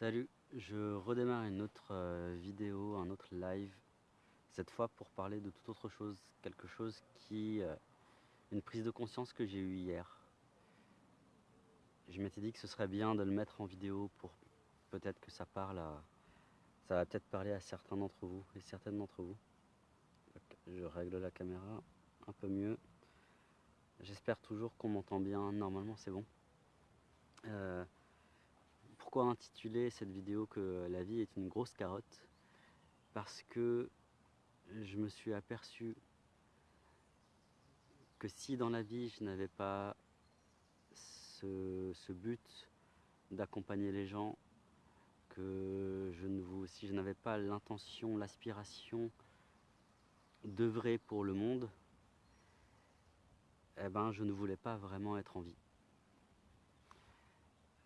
Salut, je redémarre une autre euh, vidéo, un autre live, cette fois pour parler de toute autre chose, quelque chose qui... Euh, une prise de conscience que j'ai eue hier. Je m'étais dit que ce serait bien de le mettre en vidéo pour peut-être que ça parle à... Ça va peut-être parler à certains d'entre vous et certaines d'entre vous. Je règle la caméra un peu mieux. J'espère toujours qu'on m'entend bien, normalement c'est bon. Euh, pourquoi intituler cette vidéo que la vie est une grosse carotte? Parce que je me suis aperçu que si dans la vie je n'avais pas ce, ce but d'accompagner les gens, que je ne si je n'avais pas l'intention, l'aspiration d'œuvrer pour le monde, eh ben, je ne voulais pas vraiment être en vie.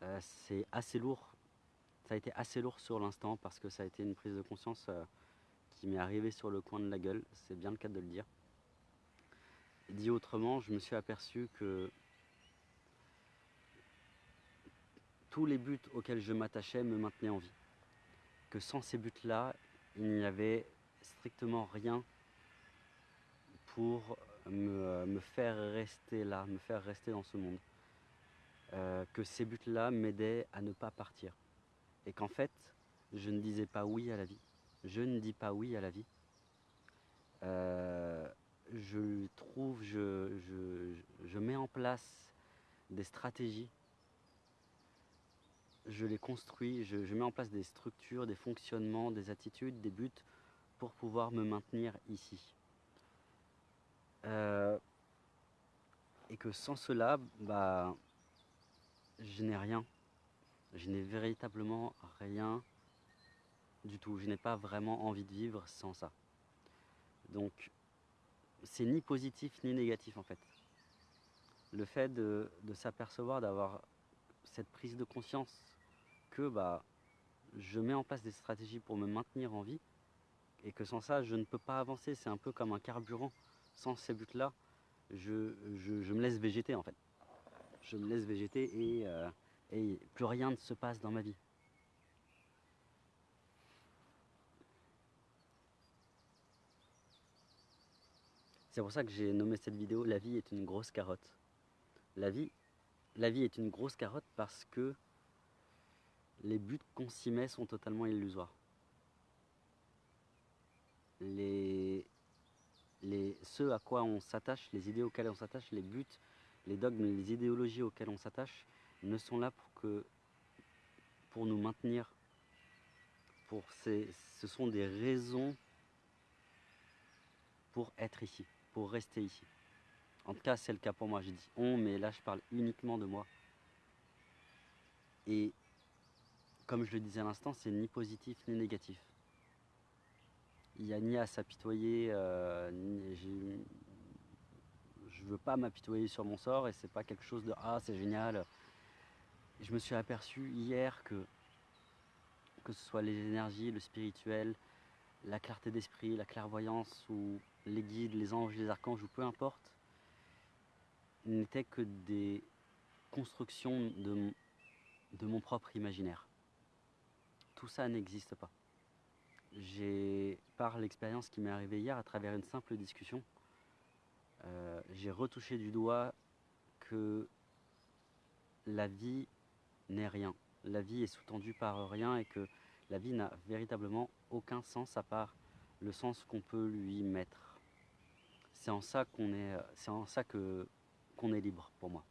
Euh, c'est assez lourd, ça a été assez lourd sur l'instant parce que ça a été une prise de conscience euh, qui m'est arrivée sur le coin de la gueule, c'est bien le cas de le dire. Dit autrement, je me suis aperçu que tous les buts auxquels je m'attachais me maintenaient en vie. Que sans ces buts-là, il n'y avait strictement rien pour me, me, faire rester là, me faire rester dans ce monde. Euh, que ces buts-là m'aidaient à ne pas partir. Et qu'en fait, je ne disais pas oui à la vie. Je ne dis pas oui à la vie. Euh, je trouve, je, je, je mets en place des stratégies je les construis, je, je, mets en place des structures, des fonctionnements, des attitudes, des buts pour pouvoir me maintenir ici. Euh, et que sans cela, bah, je n'ai rien. Je n'ai véritablement rien du tout. Je n'ai pas vraiment envie de vivre sans ça. Donc, c'est ni positif ni négatif en fait. Le fait de, s'apercevoir, d'avoir cette prise de conscience que bah, je mets en place des stratégies pour me maintenir en vie et que sans ça, je ne peux pas avancer. C'est un peu comme un carburant. Sans ces buts-là, je, je me laisse végéter en fait je me laisse végéter et, euh, et plus rien ne se passe dans ma vie. C'est pour ça que j'ai nommé cette vidéo La vie est une grosse carotte. La vie, la vie est une grosse carotte parce que les buts qu'on s'y met sont totalement illusoires. Les, les, ce à quoi on s'attache, les idées auxquelles on s'attache, les buts les dogmes, les idéologies auxquelles on s'attache ne sont là pour, que, pour nous maintenir. Ce sont des raisons pour être ici, pour rester ici. En tout cas, c'est le cas pour moi. J'ai dit on, mais là, je parle uniquement de moi. Et comme je le disais à l'instant, c'est ni positif ni négatif. Il n'y a ni à s'apitoyer, euh, veux pas m'apitoyer sur mon sort et c'est pas quelque chose de ah c'est génial. Je me suis aperçu hier que que ce soit les énergies, le spirituel, la clarté d'esprit, la clairvoyance ou les guides, les anges, les archanges ou peu importe, n'étaient que des constructions de, de mon propre imaginaire. Tout ça n'existe pas. J'ai, par l'expérience qui m'est arrivée hier à travers une simple discussion, euh, j'ai retouché du doigt que la vie n'est rien. La vie est sous-tendue par rien et que la vie n'a véritablement aucun sens à part le sens qu'on peut lui mettre. C'est en ça qu'on est, c'est en ça que qu'on est libre pour moi.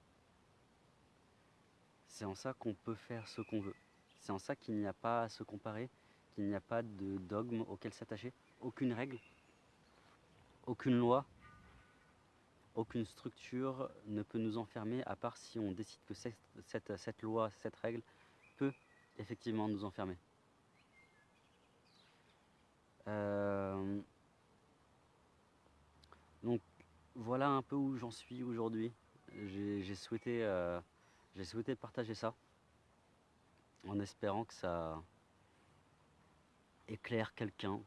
C'est en ça qu'on peut faire ce qu'on veut. C'est en ça qu'il n'y a pas à se comparer, qu'il n'y a pas de dogme auquel s'attacher, aucune règle, aucune loi, aucune structure ne peut nous enfermer à part si on décide que cette, loi, cette règle peut effectivement nous enfermer. Euh, donc voilà un peu où j'en suis aujourd'hui. J'ai euh, souhaité partager ça en espérant que ça éclaire quelqu'un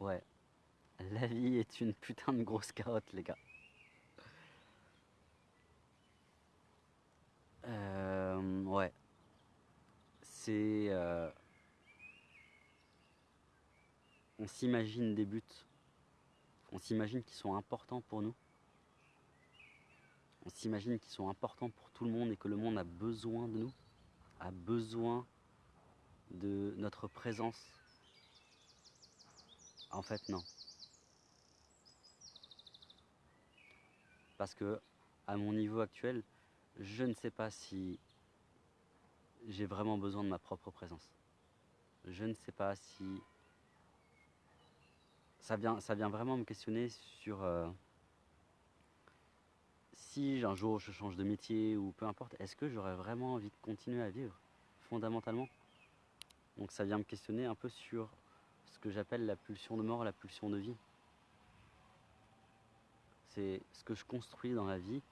Ouais. La vie est une putain de grosse carotte, les gars. Euh, ouais. C'est... euh, on s'imagine des buts. On s'imagine qu'ils sont importants pour nous. On s'imagine qu'ils sont importants pour tout le monde et que le monde a besoin de nous. A besoin de notre présence. En fait, non. Parce que, à mon niveau actuel, je ne sais pas si j'ai vraiment besoin de ma propre présence. Je ne sais pas si ça vient, ça vient vraiment me questionner sur euh, si un jour je change de métier ou peu importe, est-ce que j'aurais vraiment envie de continuer à vivre fondamentalement? Donc ça vient me questionner un peu sur ce que j'appelle la pulsion de mort, la pulsion de vie. C'est ce que je construis dans la vie.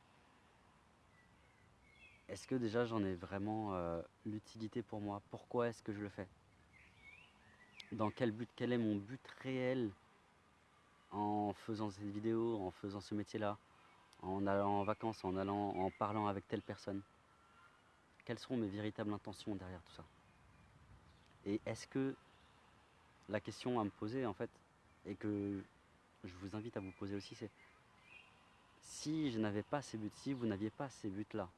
Est-ce que déjà j'en ai vraiment euh, l'utilité pour moi? Pourquoi est-ce que je le fais? Dans quel but? Quel est mon but réel? En faisant cette vidéo, en faisant ce métier-là, en allant en vacances, en allant, en parlant avec telle personne? Quelles seront mes véritables intentions derrière tout ça? Et est-ce que la question à me poser en fait, et que je vous invite à vous poser aussi, c'est si je n'avais pas ces buts, si vous n'aviez pas ces buts-là,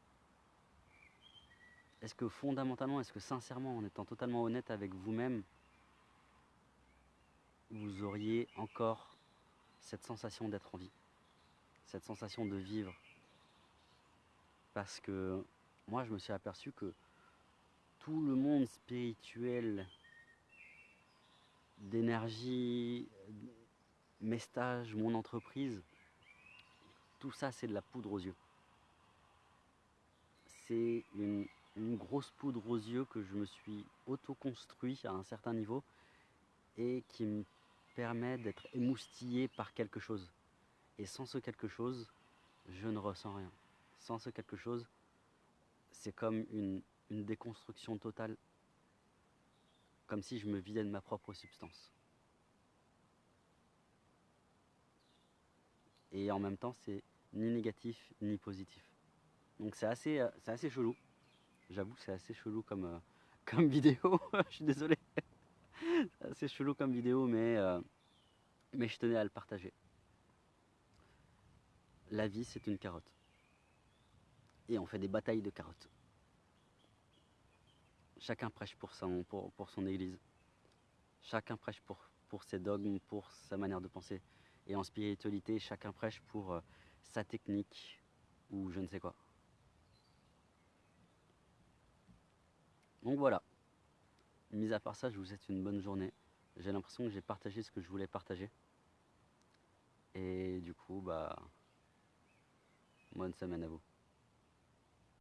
est-ce que fondamentalement, est-ce que sincèrement, en étant totalement honnête avec vous-même, vous auriez encore cette sensation d'être en vie, cette sensation de vivre? Parce que moi, je me suis aperçu que tout le monde spirituel, d'énergie, mes stages, mon entreprise, tout ça, c'est de la poudre aux yeux. C'est une, grosse poudre aux yeux que je me suis auto-construit à un certain niveau et qui me permet d'être émoustillé par quelque chose. Et sans ce quelque chose, je ne ressens rien. Sans ce quelque chose, c'est comme une déconstruction totale, comme si je me vidais de ma propre substance. Et en même temps, c'est ni négatif ni positif. Donc c'est assez, euh, assez chelou. J'avoue que c'est assez chelou comme, euh, comme vidéo. je suis désolé. c'est assez chelou comme vidéo, mais, euh, mais je tenais à le partager. La vie, c'est une carotte. Et on fait des batailles de carottes. Chacun prêche pour son, pour, pour son église. Chacun prêche pour, pour ses dogmes, pour sa manière de penser. Et en spiritualité, chacun prêche pour euh, sa technique ou je ne sais quoi. Donc voilà. Mis à part ça, je vous souhaite une bonne journée. J'ai l'impression que j'ai partagé ce que je voulais partager. Et du coup, bah, bonne semaine à vous.